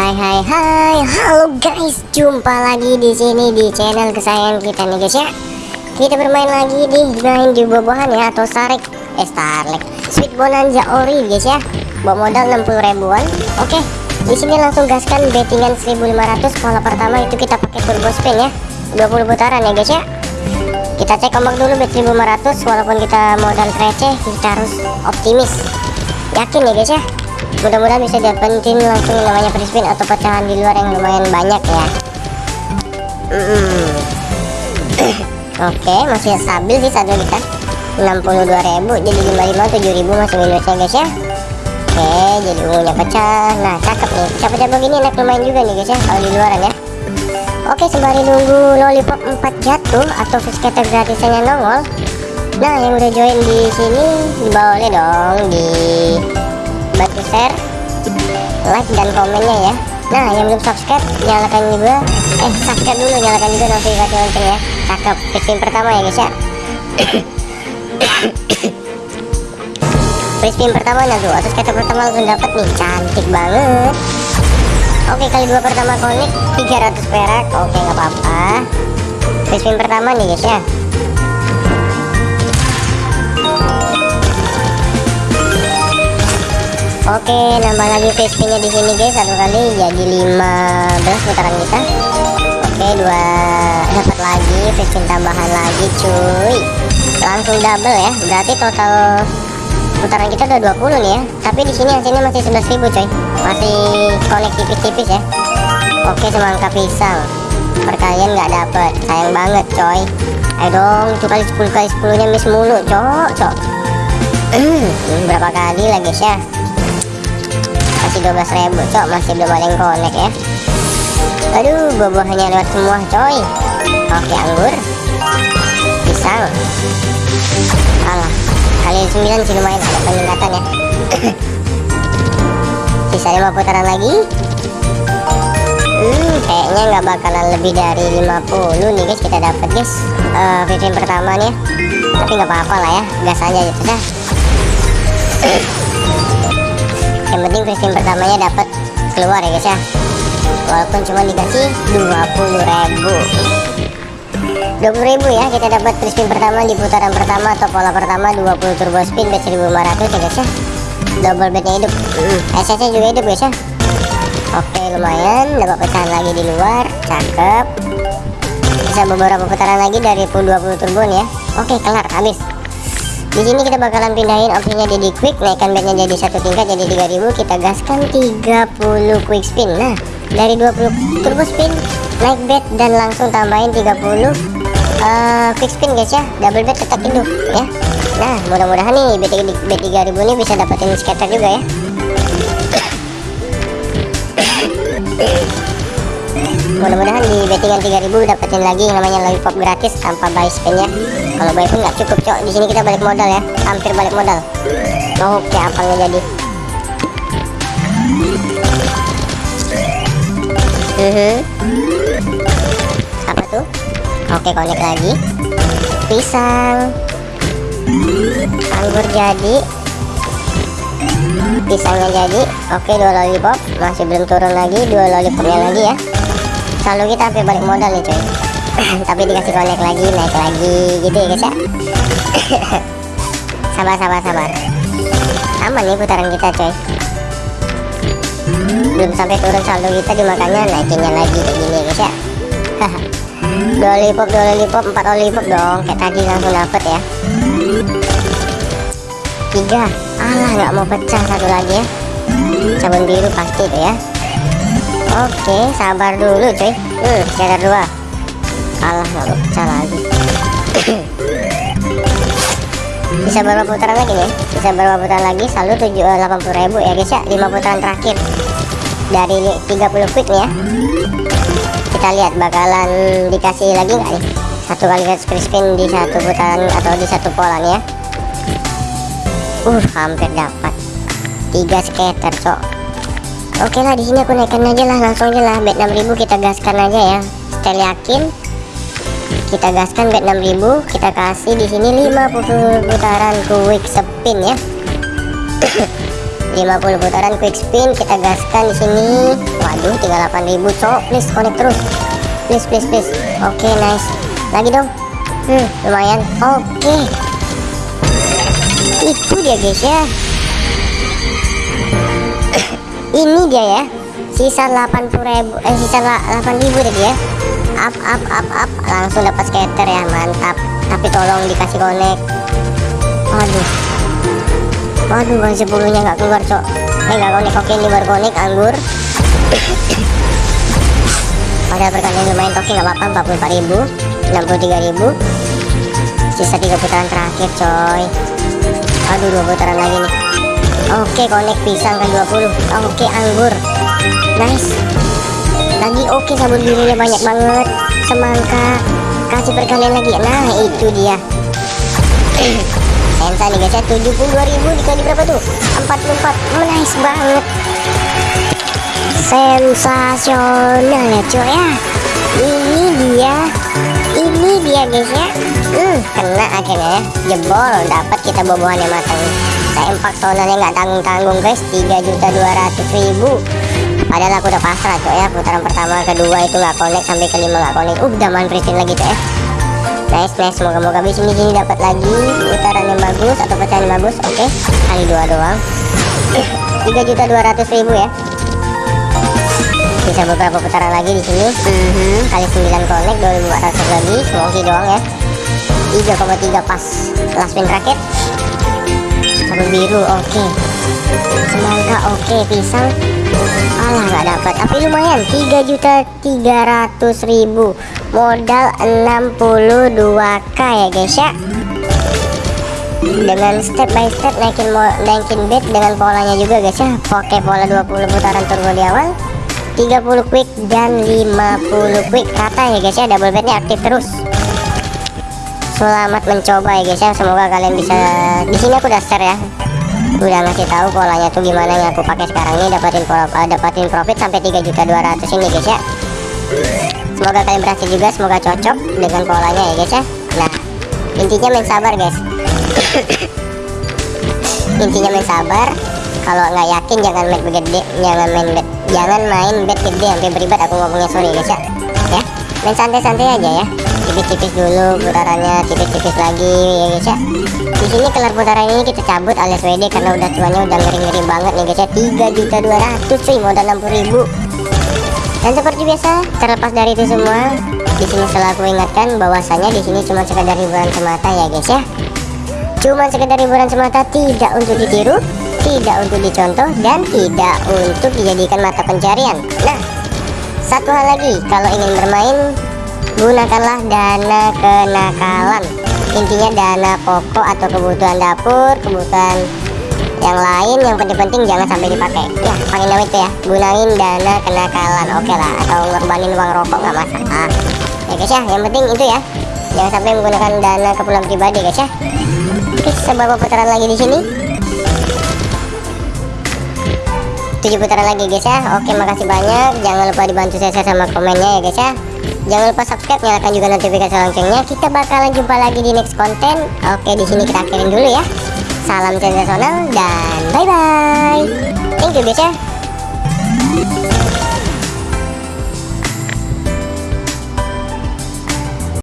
hai hai hai. Halo guys. Jumpa lagi di sini di channel kesayangan kita nih guys ya. Kita bermain lagi di main di buah-buahan ya atau sarik eh starlek sweet bonanza ori guys ya. Bawa modal 60 ribuan. Oke. Di sini langsung gaskan bettingan 1500 pola pertama itu kita pakai turbo spin ya. 20 putaran ya guys ya. Kita cek ombak dulu bet 1500 walaupun kita modal receh kita harus optimis. Yakin ya guys ya mudah-mudahan bisa dapetin langsung yang namanya free atau pecahan di luar yang lumayan banyak ya. Mm. oke masih stabil sih saldo kita 62.000 jadi 55 7.000 masih minusnya guys ya. Oke jadi ungunya pecah. Nah cakep nih. Pecah-pecah begini enak lumayan juga nih guys ya kalau di luaran ya. Oke sembari nunggu lollipop 4 jatuh atau skater gratisannya nongol. Nah yang udah join di sini boleh dong di bantu share like dan komennya ya. Nah yang belum subscribe nyalakan juga eh subscribe dulu nyalakan juga notifikasi lonceng ya cakep fishing pertama ya guys ya. Free pertama nah tuh atau kata pertama langsung dapat nih cantik banget. Oke kali dua pertama konik 300 perak. Oke nggak apa-apa. Free pertama nih guys ya Oke, nambah lagi VSP-nya di sini guys satu kali jadi 15 putaran kita. Oke, dua dapat lagi VSP tambahan lagi cuy. Langsung double ya. Berarti total putaran kita udah 20 nih ya. Tapi di sini hasilnya masih 11.000 coy. Masih connect tipis-tipis ya. Oke, semangka pisang. Perkalian nggak dapet. Sayang banget coy. Ayo dong, kali 10 kali 10 nya miss mulu, cok, cok. berapa kali lagi guys ya 12.000 cok. Masih belum ada yang connect ya. Aduh buah-buahnya lewat semua coy. Oke anggur. Pisang. Alah kali 9 sih lumayan ada peningkatan ya. Sisa 5 putaran lagi. Hmm kayaknya nggak bakalan lebih dari 50 nih guys kita dapat guys. Uh, pertama nih ya. tapi nggak apa-apa lah ya. Gas aja gitu dah yang penting free pertamanya dapat keluar ya guys ya. Walaupun cuma dikasih 20.000 20.000 ya kita dapat free spin pertama di putaran pertama atau pola pertama 20 turbo spin bet 1500 ya guys ya. Double betnya hidup. SS juga hidup guys ya. Oke lumayan. Dapat pecahan lagi di luar. Cakep. Bisa beberapa putaran lagi dari pool 20 turbo nih ya oke kelar. Habis di sini kita bakalan pindahin opsinya jadi quick naikkan bednya jadi satu tingkat jadi 3000 kita gaskan 30 quick spin. Nah dari 20 turbo spin naik bed dan langsung tambahin 30 uh, eh, quick spin guys ya. Double bed tetap hidup ya. Nah mudah-mudahan nih bed, bed 3000 ini bisa dapetin scatter juga ya. Mudah-mudahan di bettingan 3000 dapetin lagi yang namanya lollipop gratis tanpa buy spin ya kalau buy pun nggak cukup cok. Di sini kita balik modal ya. Hampir balik modal. Mau kayak apa nggak jadi? Uh mhm. -huh. apa tuh? Oke connect lagi. Pisang. Anggur jadi. Pisangnya jadi. Oke dua lollipop. Masih belum turun lagi dua lollipopnya lagi ya. Selalu kita sampai balik modal nih coy tapi dikasih connect lagi naik lagi gitu ya guys ya. Sabar sabar sabar. Aman nih putaran kita coy. Belum sampai turun saldo kita dimakannya naikinnya lagi kayak gini ya guys ya. Dua lollipop dua lollipop empat lollipop dong. Kayak tadi langsung dapet ya. Tiga. Alah nggak mau pecah satu lagi ya. Sabun biru pasti tuh ya. Oke, sabar dulu cuy. Uh, scatter dua. Alah, nggak pecah lagi. Bisa berapa putaran lagi nih? Bisa berapa putaran lagi? Saldo tujuh eh, delapan puluh ribu ya guys ya. Lima putaran terakhir dari 30 quick nih ya. Kita lihat bakalan dikasih lagi nggak nih? Satu kali free spin di satu putaran atau di satu pola nih ya. Uh, hampir dapat. Tiga scatter, cok. Oke lah di sini aku naikkan aja lah langsung aja lah bet 6000 kita gaskan aja ya setel yakin kita gaskan bet 6000 kita kasih di sini 50 putaran quick spin ya. 50 putaran quick spin kita gaskan di sini. Waduh tinggal 8000 cok. Please connect terus. Please please please. Oke nice. Lagi dong. Hmm lumayan. Oke. Itu dia guys ya. Ini dia ya. Sisa 80 ribu eh sisa 8000 tadi ya up up up up. Langsung dapat scatter ya mantap. Tapi tolong dikasih connect. Waduh. Waduh kan 10 nya nggak keluar cok. Eh nggak connect. Oke ini baru connect anggur. Padahal perkalian lumayan toki nggak apa-apa. 44 ribu 63 ribu. Sisa 3 putaran terakhir coy. Aduh dua putaran lagi nih. Oke connect pisang ke 20 oke anggur. Nice lagi oke sabun birunya banyak banget. Semangka kasih perkalian lagi. Nah itu dia. Sensa nih guys ya. 72.000 dikali berapa tuh? 44 nice banget. Sensasional ya cuy ya. Ini dia. Ini dia guys ya. Hmm, kena akhirnya ya. Jebol. Dapat kita bobohan yang matang sempak sonalnya nggak tanggung-tanggung guys. 3.200.000 padahal aku udah pasrah cuy ya. Putaran pertama kedua itu nggak connect sampai kelima nggak connect. Uh, udah manfritin lagi cuy ya. Nice nice. Semoga-moga di sini dapat lagi putaran yang bagus atau pecahan yang bagus oke? Okay. kali dua doang. Tiga juta dua ratus ribu ya. Bisa beberapa putaran lagi di sini. Mm -hmm. kali 9 connect 2400 lagi. Semongki doang ya. 3,3 pas. Last spin raket. Sabun biru oke. okay. Semangka oke okay. pisang. Alah nggak dapat tapi lumayan 3 juta 300 ribu. Modal 62k ya guys ya. Dengan step by step naikin naikin bet dengan polanya juga guys ya. Oke pola 20 putaran turbo di awal 30 quick dan 50 quick. Kata ya guys ya double bednya aktif terus. Selamat mencoba ya guys ya. Semoga kalian bisa di sini aku share ya udah ngasih tahu polanya tuh gimana yang aku pakai sekarang ini dapatin uh, dapatin profit sampai 3 juta 200 ini guys ya. Semoga kalian berhasil juga semoga cocok dengan polanya ya guys ya. Nah intinya main sabar guys. Intinya main sabar. Kalau nggak yakin jangan main gede jangan main bet jangan main bet gede sampai beribad aku ngomongnya sorry guys ya. Ya main santai-santai aja ya tipis-tipis dulu putarannya tipis-tipis lagi ya guys ya. Di sini kelar putaran ini kita cabut alias WD karena udah cuannya udah ngeri-ngeri banget nih guys ya. 3 juta 200 cuy modal 60 ribu. Dan seperti biasa terlepas dari itu semua di sini selalu ingatkan bahwasanya di sini cuma sekedar hiburan semata ya guys ya. Cuma sekedar hiburan semata tidak untuk ditiru tidak untuk dicontoh dan tidak untuk dijadikan mata pencarian. Nah satu hal lagi kalau ingin bermain gunakanlah dana kenakalan. Intinya dana pokok atau kebutuhan dapur kebutuhan yang lain yang penting-penting jangan sampai dipakai. Ya paling itu ya. Gunain dana kenakalan. Oke okay lah atau ngorbanin uang rokok nggak masalah. Ya guys ya yang penting itu ya. Jangan sampai menggunakan dana keperluan pribadi guys ya. Oke seberapa putaran lagi di sini? Tujuh putaran lagi guys ya. Oke makasih banyak. Jangan lupa dibantu saya sama komennya ya guys ya jangan lupa subscribe nyalakan juga notifikasi loncengnya. Kita bakalan jumpa lagi di next konten oke di sini kita akhirin dulu ya. Salam sensasional dan bye bye thank you guys ya